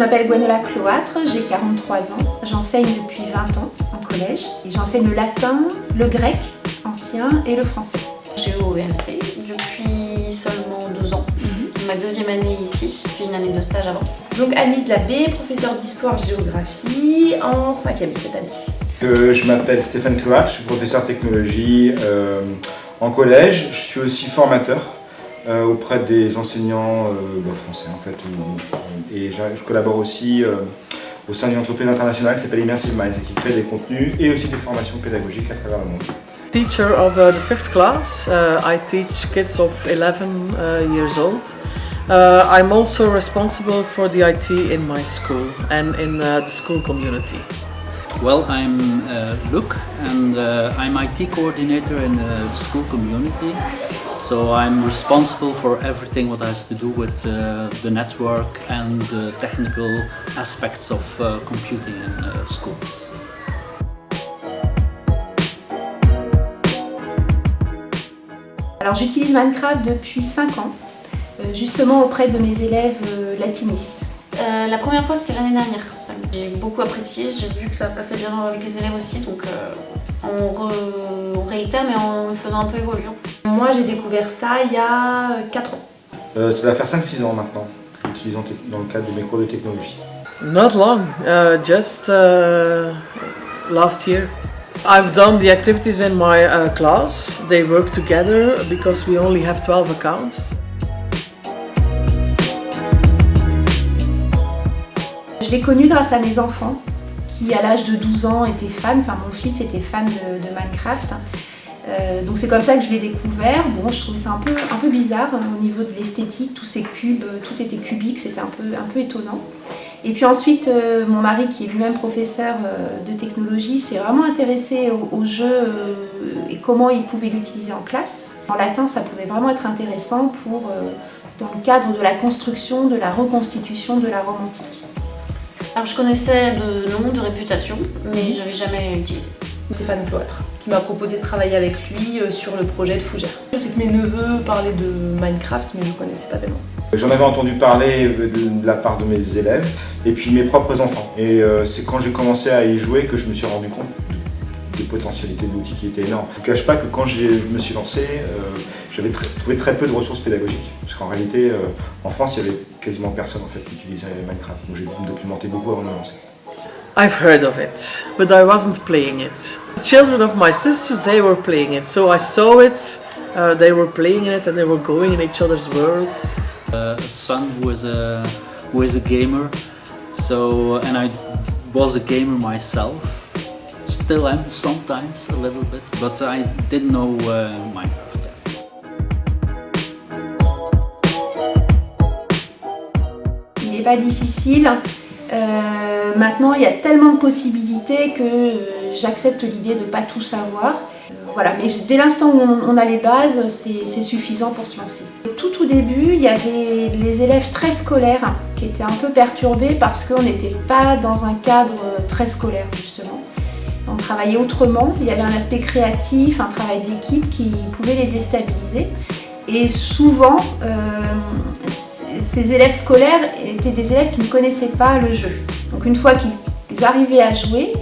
m'appelle Gwenola Cloître, j'ai 43 ans. J'enseigne depuis 20 ans en collège. et J'enseigne le latin, le grec ancien et le français. J'ai au EMC depuis seulement deux ans. Mhm. Ma deuxième année ici, puis une année de stage avant. Donc Anne-Lise Labbé, professeure d'histoire-géographie en cinquième cette année. Euh, je m'appelle Stéphane Cloat, je suis professeur technologie euh, en collège. Je suis aussi formateur euh, auprès des enseignants euh, bah, français en fait. où- et je, collabore aussi euh, au sein d'une entreprise internationale qui s'appelle Immersive Minds et qui crée des contenus et aussi des formations pédagogiques à travers le monde. Teacher of uh, the fifth class, uh, I teach kids of 11 uh, years old. Uh, I'm also responsible for the IT in my school and in uh, the school community. Well, I'm uh, Luc and uh, I'm IT coordinator in the school community. So I'm responsible for everything what has to do with uh, the network and the technical aspects of uh, computing in uh, schools. Alors j'utilise Minecraft depuis 5 ans, euh, justement auprès de mes élèves euh, latinistes. Euh, la première fois c'était l'année dernière. J'ai beaucoup apprécié, j'ai vu que ça passait bien avec les élèves aussi, donc euh, on, re- on réitère mais en faisant un peu évoluer. Moi j'ai découvert ça il y a 4 ans. Euh, ça va faire 5-6 ans maintenant que j'utilise dans le cadre de mes cours de technologie. Not long, uh, just uh, last year. I've done the activities in my uh, class. They work together because we only have 12 accounts. Je l'ai connu grâce à mes enfants qui à l'âge de 12 ans étaient fans, enfin mon fils était fan de, de Minecraft. Euh, donc c'est comme ça que je l'ai découvert. Bon, je trouvais ça un peu, un peu bizarre hein, au niveau de l'esthétique, tous ces cubes, euh, tout était cubique, c'était un peu, un peu étonnant. Et puis ensuite, euh, mon mari qui est lui-même professeur euh, de technologie s'est vraiment intéressé au, au jeu et comment il pouvait l'utiliser en classe. En latin, ça pouvait vraiment être intéressant pour, dans le cadre de la construction, de la reconstitution de la Rome antique. Alors je connaissais de nom, de réputation, mais j'avais jamais utilisé. Stéphane Cloître qui m'a proposé de travailler avec lui euh, sur le projet de Fougère. Je sais que mes neveux parlaient de Minecraft mais je ne connaissais pas tellement. J'en avais entendu parler de, de la part de mes élèves et puis mes propres enfants. Et euh, c'est quand j'ai commencé à y jouer que je me suis rendu compte de- des potentialités de l'outil qui étaient énormes. Je ne cache pas que quand je me suis lancé, euh, j'avais trouvé très peu de ressources pédagogiques. Parce qu'en réalité, euh, en France, il y avait quasiment personne en fait, qui utilisait Minecraft. Donc j'ai documenté beaucoup avant de me lancer. I've heard of it, but I wasn't playing it. The children of my sisters, they were playing it, so I saw it. Uh, they were playing it and they were going in each other's worlds. Uh, a son who is a who is a gamer, so and I was a gamer myself. Still am sometimes a little bit, but I didn't know uh, Minecraft yet. Il n'est pas difficile. Euh, maintenant, il y a tellement de possibilités que euh, j'accepte l'idée de ne pas tout savoir. Euh, voilà, mais dès l'instant où on, a les bases, c'est c'est suffisant pour se lancer. Tout au début, il y avait les élèves très scolaires qui étaient un peu perturbés parce qu'on n'était pas dans un cadre très scolaire justement. On travaillait autrement, il y avait un aspect créatif, un travail d'équipe qui pouvait les déstabiliser. Et souvent, euh, ces élèves scolaires étaient des élèves qui ne connaissaient pas le jeu. Donc une fois qu'ils arrivaient à jouer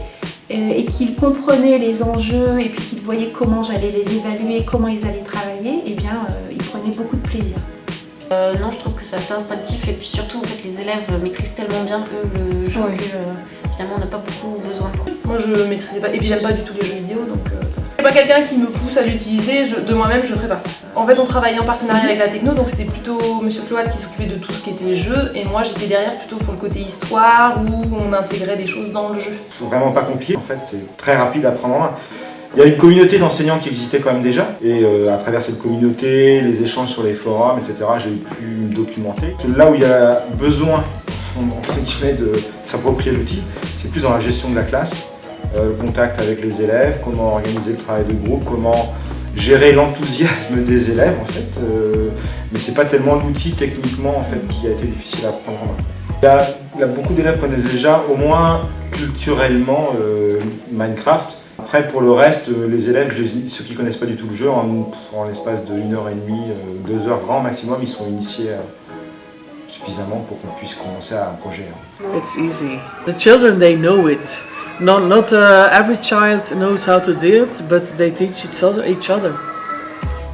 euh, et qu'ils comprenaient les enjeux et puis qu'ils voyaient comment j'allais les évaluer, comment ils allaient travailler, eh bien euh, ils prenaient beaucoup de plaisir. Euh, non, je trouve que c'est assez instinctif et puis surtout en fait les élèves maîtrisent tellement bien eux le jeu Oui. que euh, finalement on n'a pas beaucoup besoin de cours. Moi je maîtrisais pas et puis j'aime pas du tout les jeux vidéo donc euh, quelqu'un qui me pousse à l'utiliser, de moi-même je le ferai pas. En fait on travaillait en partenariat avec la techno donc c'était plutôt Monsieur Cloat qui s'occupait de tout ce qui était jeu et moi j'étais derrière plutôt pour le côté histoire où on intégrait des choses dans le jeu. C'est vraiment pas compliqué, en fait, c'est très rapide à prendre en main. Il y a une communauté d'enseignants qui existait quand même déjà, et euh, à travers cette communauté, les échanges sur les forums, etc., j'ai pu me documenter. Là où il y a besoin, entre guillemets, de s'approprier l'outil, c'est plus dans la gestion de la classe, le contact avec les élèves, comment organiser le travail de groupe, comment gérer l'enthousiasme des élèves, en fait. euh, mais c'est pas tellement l'outil techniquement, en fait, qui a été difficile à prendre en main. Il y a, beaucoup d'élèves connaissent déjà, au moins culturellement, euh, Minecraft. Après, pour le reste, euh, les élèves, ceux qui connaissent pas du tout le jeu, en, l'espace de 1 heure et demie, 2 heures grand maximum, ils sont initiés suffisamment pour qu'on puisse commencer à un projet. It's easy. The children, they know. Not, not uh, every child knows how to do it, but they teach each other. Each other.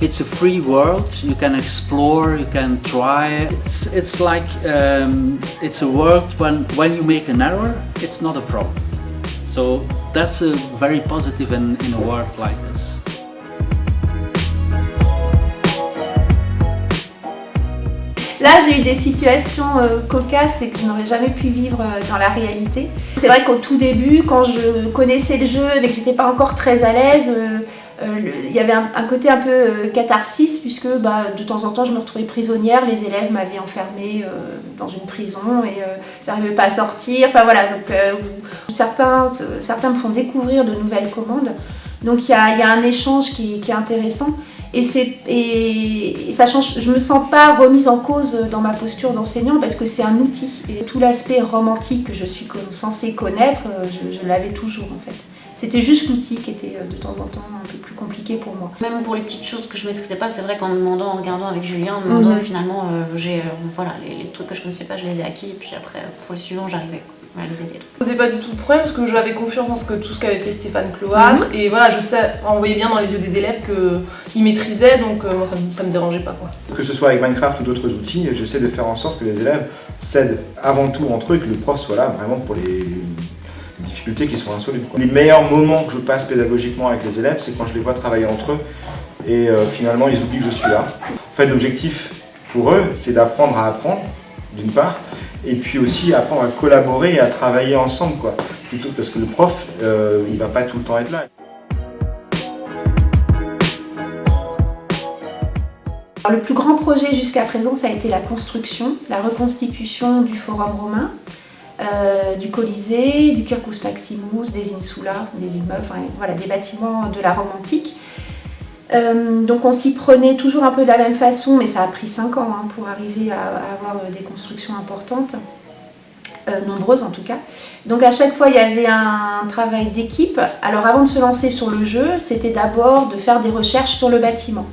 It's a free world. You can explore. You can try. It's it's like um, it's a world when when you make an error, it's not a problem. So that's a very positive in, in a world like this. Là, j'ai eu des situations euh, cocasses et que je n'aurais jamais pu vivre euh, dans la réalité. C'est vrai qu'au tout début, quand je connaissais le jeu mais que j'étais pas encore très à l'aise, euh, il y avait un, côté un peu catharsis puisque bah, de temps en temps je me retrouvais prisonnière, les élèves m'avaient enfermée dans une prison et j'arrivais pas à sortir. Enfin voilà, donc certains, certains me font découvrir de nouvelles commandes. Donc il y a, y a, un échange qui, qui est intéressant. Et, et, ça change, je me sens pas remise en cause dans ma posture d'enseignant parce que c'est un outil. Et tout l'aspect romantique que je suis censée connaître, je, je l'avais toujours en fait. C'était juste l'outil qui était de temps en temps un peu plus compliqué pour moi. Même pour les petites choses que je maîtrisais pas, c'est vrai qu'en demandant, en regardant avec Julien, en demandant mm -hmm. finalement, euh, j'ai euh, voilà, les, les, trucs que je connaissais pas, je les ai acquis et puis après pour les suivants, j'arrivais à les aider. Je posais pas du tout de problème parce que j'avais confiance ce que, tout ce qu'avait fait Stéphane Cloître mm -hmm. et voilà, je sais, on voyait bien dans les yeux des élèves qu'ils maîtrisaient donc euh, moi ça, ça me dérangeait pas. Quoi. Que ce soit avec Minecraft ou d'autres outils, j'essaie de faire en sorte que les élèves s'aident avant tout entre eux et que le prof soit là vraiment pour les difficultés qui sont insolubles. Les meilleurs moments que je passe pédagogiquement avec les élèves, c'est quand je les vois travailler entre eux et euh, finalement ils oublient que je suis là. En fait, l'objectif pour eux, c'est d'apprendre à apprendre, d'une part, et puis aussi apprendre à collaborer et à travailler ensemble, quoi. Parce que le prof, euh, il va pas tout le temps être là. Le plus grand projet jusqu'à présent, ça a été la construction, la reconstitution du Forum romain, euh, du Colisée, du Circus Maximus, des Insula, des immeubles, enfin, voilà, des bâtiments de la Rome antique. Euh, donc on s'y prenait toujours un peu de la même façon, mais ça a pris 5 ans hein, pour arriver à, avoir des constructions importantes, euh, nombreuses en tout cas. Donc à chaque fois il y avait un travail d'équipe. Alors avant de se lancer sur le jeu, c'était d'abord de faire des recherches sur le bâtiment,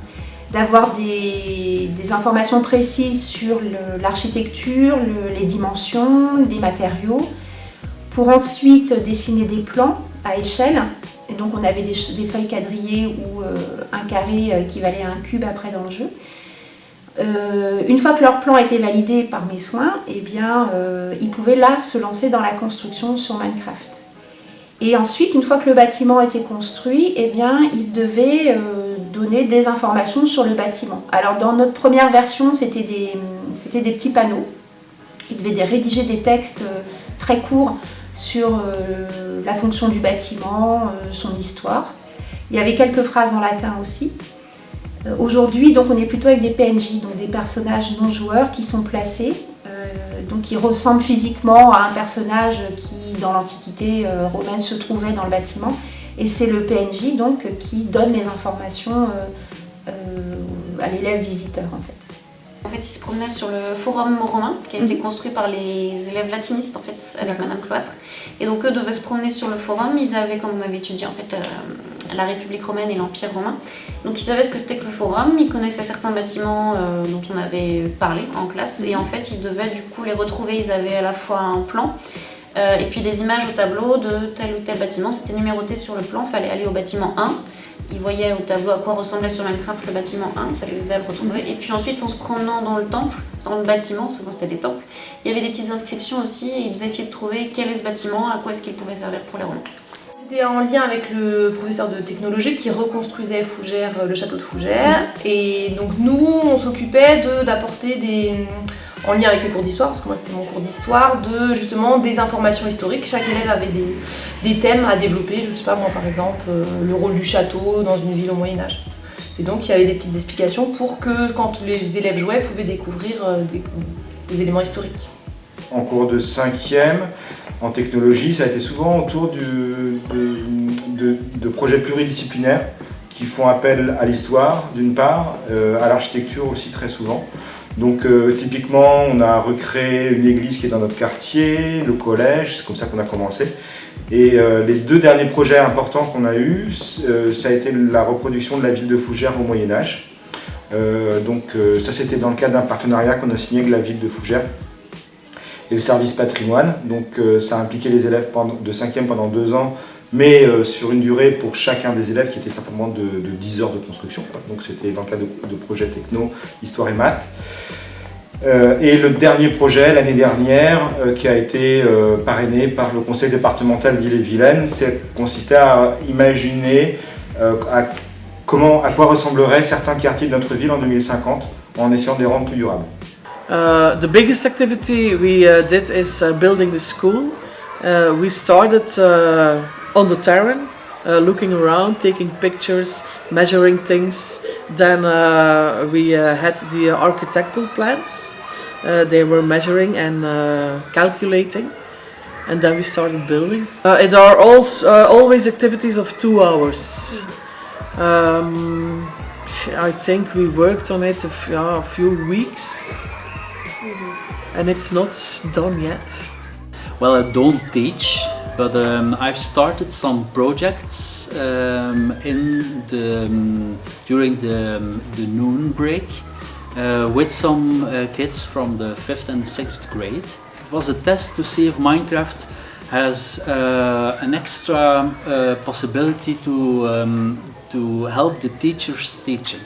d'avoir des, informations précises sur l'architecture, le, les dimensions, les matériaux, pour ensuite dessiner des plans à échelle et donc on avait des, feuilles quadrillées ou euh, un carré euh, qui valait un cube après dans le jeu. Euh, une fois que leur plan était validé par mes soins, eh ils pouvaient là se lancer dans la construction sur Minecraft. Et ensuite, une fois que le bâtiment était construit, eh ils devaient donner des informations sur le bâtiment. Alors dans notre première version, c'était des petits panneaux. Ils devaient rédiger des textes très courts sur euh, la fonction du bâtiment, euh, son histoire. Il y avait quelques phrases en latin aussi. Euh, Aujourd'hui, donc, on est plutôt avec des PNJ, donc des personnages non joueurs qui sont placés, donc qui ressemblent physiquement à un personnage qui, dans l'Antiquité romaine, se trouvait dans le bâtiment. Et c'est le PNJ donc qui donne les informations à l'élève visiteur. En fait, il se promenait sur le forum romain qui a été construit par les élèves latinistes en fait avec Madame Cloître. Et donc eux devaient se promener sur le forum. Ils avaient, comme vous m'avez étudié, en fait, euh, la République romaine et l'Empire romain. Donc ils savaient ce que c'était que le forum. Ils connaissaient certains bâtiments euh, dont on avait parlé en classe. Et en fait, ils devaient du coup les retrouver. Ils avaient à la fois un plan. Euh, et puis des images au tableau de tel ou tel bâtiment, c'était numéroté sur le plan, il fallait aller au bâtiment 1, ils voyaient au tableau à quoi ressemblait sur Minecraft le bâtiment 1, ça les aidait à le retrouver. Et puis ensuite, en se promenant dans le temple, dans le bâtiment, souvent c'était des temples, il y avait des petites inscriptions aussi et ils devaient essayer de trouver quel est ce bâtiment, à quoi est-ce qu'il pouvait servir pour les Romains. C'était en lien avec le professeur de technologie qui reconstruisait Fougères, le château de Fougères. Et donc nous, on s'occupait d'apporter des en lien avec les cours d'histoire, parce que moi c'était mon cours d'histoire, de justement des informations historiques. Chaque élève avait des, des, thèmes à développer, je sais pas moi par exemple, euh, le rôle du château dans une ville au Moyen-Âge. Et donc il y avait des petites explications pour que quand les élèves jouaient, ils pouvaient découvrir euh, des, éléments historiques. En cours de cinquième, en technologie, ça a été souvent autour de, de projets pluridisciplinaires qui font appel à l'histoire d'une part, euh, à l'architecture aussi très souvent. Donc euh, typiquement, on a recréé une église qui est dans notre quartier, le collège, c'est comme ça qu'on a commencé. Et euh, les deux derniers projets importants qu'on a eus, euh, ça a été la reproduction de la ville de Fougères au Moyen-Âge. Donc ça c'était dans le cadre d'un partenariat qu'on a signé avec la ville de Fougères et le service patrimoine. Donc ça a impliqué les élèves de 5e pendant deux ans, mais sur une durée pour chacun des élèves qui était simplement de, 10 heures de construction. Donc c'était dans le cadre de, de projet techno, histoire et maths. et le dernier projet l'année dernière qui a été parrainé par le conseil départemental d'Ille-et-Vilaine, consistait à imaginer à comment, à quoi ressembleraient certains quartiers de notre ville en 2050 en essayant de les rendre plus durables. Uh, uh, school. Uh, we started on the terrain, uh, looking around, taking pictures, measuring things. Then we had the architectural plans. they were measuring and calculating. And then we started building. it are also, always activities of two hours. Um, I think we worked on it a, yeah, a few weeks mm-hmm. and it's not done yet. Well, I don't teach, but um, I've started some projects um, in the um, during the, um, the noon break uh, with some uh, kids from the fifth and sixth grade. It was a test to see if Minecraft has uh, an extra uh, possibility to um, to help the teachers teaching.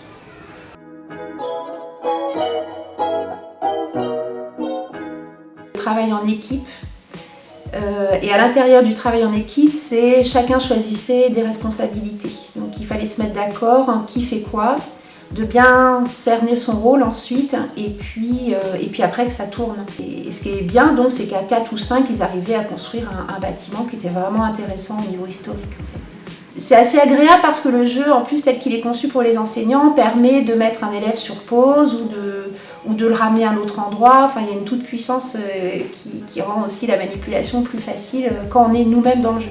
Travail en équipe. Euh, et à l'intérieur du travail en équipe, c'est chacun choisissait des responsabilités. Donc il fallait se mettre d'accord en qui fait quoi, de bien cerner son rôle ensuite, et puis, euh, et puis après que ça tourne. Et, ce qui est bien donc, c'est qu'à 4 ou 5, ils arrivaient à construire un, bâtiment qui était vraiment intéressant au niveau historique c'est assez agréable parce que le jeu, en plus tel qu'il est conçu pour les enseignants, permet de mettre un élève sur pause ou de, ou de le ramener à un autre endroit. Enfin, il y a une toute puissance euh, qui, rend aussi la manipulation plus facile euh, quand on est nous-mêmes dans le jeu.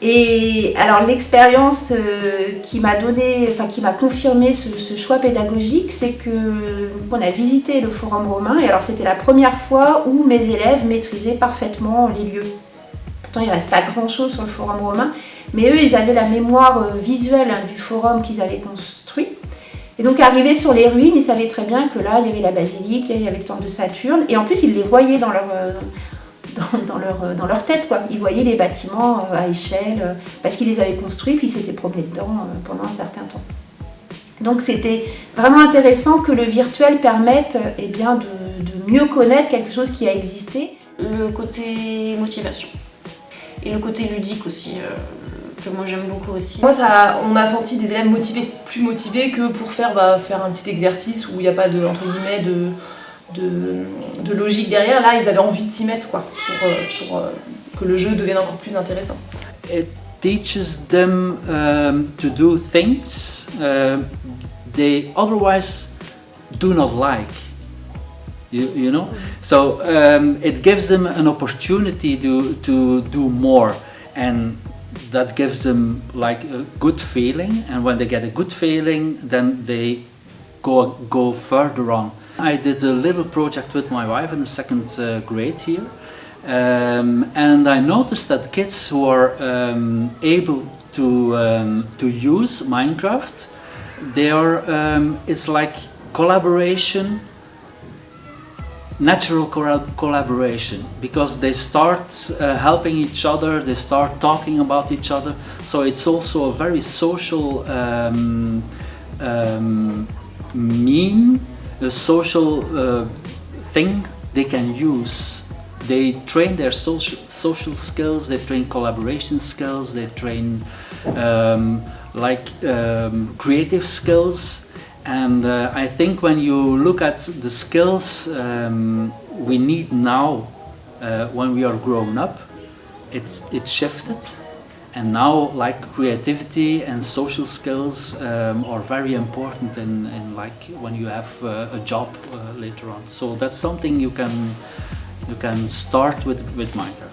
Et alors l'expérience euh, qui m'a donné, enfin qui m'a confirmé ce, choix pédagogique, c'est que on a visité le Forum romain et alors c'était la première fois où mes élèves maîtrisaient parfaitement les lieux. Pourtant il ne reste pas grand chose sur le Forum romain, mais eux, ils avaient la mémoire visuelle hein, du forum qu'ils avaient construit. Et donc, arrivés sur les ruines, ils savaient très bien que là, il y avait la basilique, il y avait le temple de Saturne. Et en plus, ils les voyaient dans leur, euh, dans, leur, euh, dans leur tête. Quoi. Ils voyaient les bâtiments à échelle, parce qu'ils les avaient construits, puis ils s'étaient promenés dedans pendant un certain temps. Donc, c'était vraiment intéressant que le virtuel permette eh bien, de mieux connaître quelque chose qui a existé. Le côté motivation et le côté ludique aussi que moi j'aime beaucoup aussi. Moi, ça, on a senti des élèves motivés, plus motivés que pour faire, bah, faire un petit exercice où il n'y a pas de, entre guillemets, de, de, logique derrière. Là, ils avaient envie de s'y mettre quoi, pour, euh, pour euh, que le jeu devienne encore plus intéressant. It teaches them um, to do things uh, they otherwise do not like. You, you know? So um, it gives them an opportunity to, to do more. And that gives them like a good feeling and when they get a good feeling then they go go further on. I did a little project with my wife in the second uh, grade here um, and I noticed that kids who are um, able to um, to use Minecraft they are um, it's like collaboration natural collaboration because they start uh, helping each other, they start talking about each other. So it's also a very social um, um, meme, a social uh, thing they can use. They train their social, social skills, they train collaboration skills, they train um, like um, creative skills and uh, I think when you look at the skills um, we need now uh, when we are grown up, it's, it shifted. And now like creativity and social skills um, are very important in, in like when you have uh, a job uh, later on. So that's something you can, you can start with, with Minecraft.